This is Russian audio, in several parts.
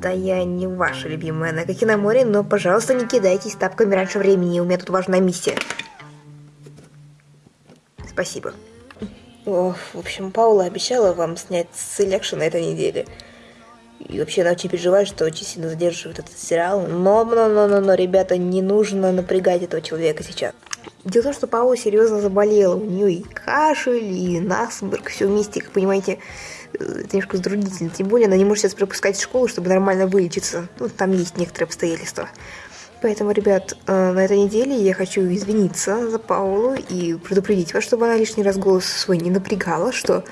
Да я не ваша любимая на море, но, пожалуйста, не кидайтесь тапками раньше времени, у меня тут важная миссия. Спасибо. О, в общем, Паула обещала вам снять Selection на этой неделе. И вообще она очень переживает, что очень сильно задерживает этот сериал. Но, но, но, но, но, ребята, не нужно напрягать этого человека сейчас. Дело в том, что Паула серьезно заболела. У нее и кашель, и насморк, все вместе, как понимаете, э, это немножко затруднительно. Тем более она не может сейчас пропускать школу, чтобы нормально вылечиться. Ну, там есть некоторые обстоятельства. Поэтому, ребят, э, на этой неделе я хочу извиниться за Паулу и предупредить вас, чтобы она лишний раз голос свой не напрягала, что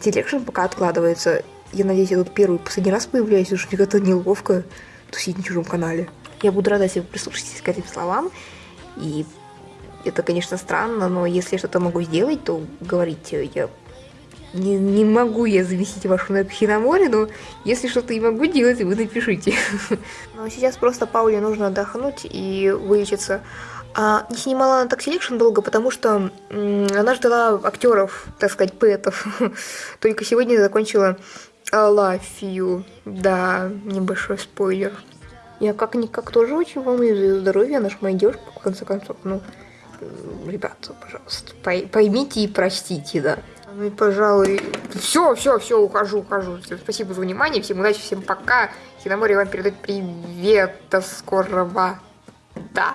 Selection пока откладывается. Я надеюсь, я тут первый последний раз появляюсь, уж мне как-то неловко тусить на чужом канале. Я буду рада, если вы прислушаетесь к этим словам. И это, конечно, странно, но если я что-то могу сделать, то говорите. Я не, не могу я зависеть вашу на море, но если что-то и могу делать, вы напишите. Но сейчас просто Пауле нужно отдохнуть и вылечиться. А не снимала она так Selection долго, потому что она ждала актеров, так сказать, поэтов. Только сегодня закончила I love you. Да, небольшой спойлер. Я как-никак тоже очень волнуюсь за ее здоровье, она же моя девушка, в конце концов. Ну, ребята, пожалуйста, поймите и простите, да. Ну и, пожалуй, все, все, все, ухожу, ухожу. Всем спасибо за внимание, всем удачи, всем пока. Хиномори вам передает привет, до скорого. Да.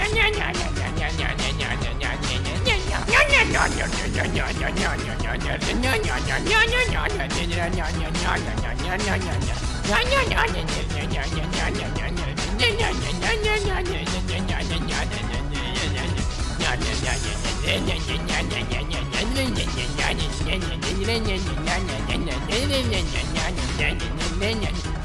Yeah, yeah, yeah.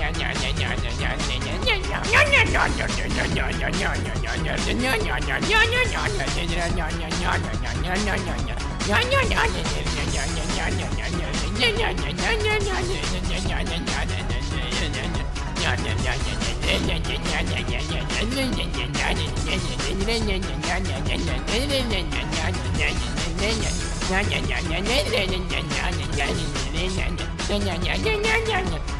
Yeah, yeah, yeah, yeah, yeah.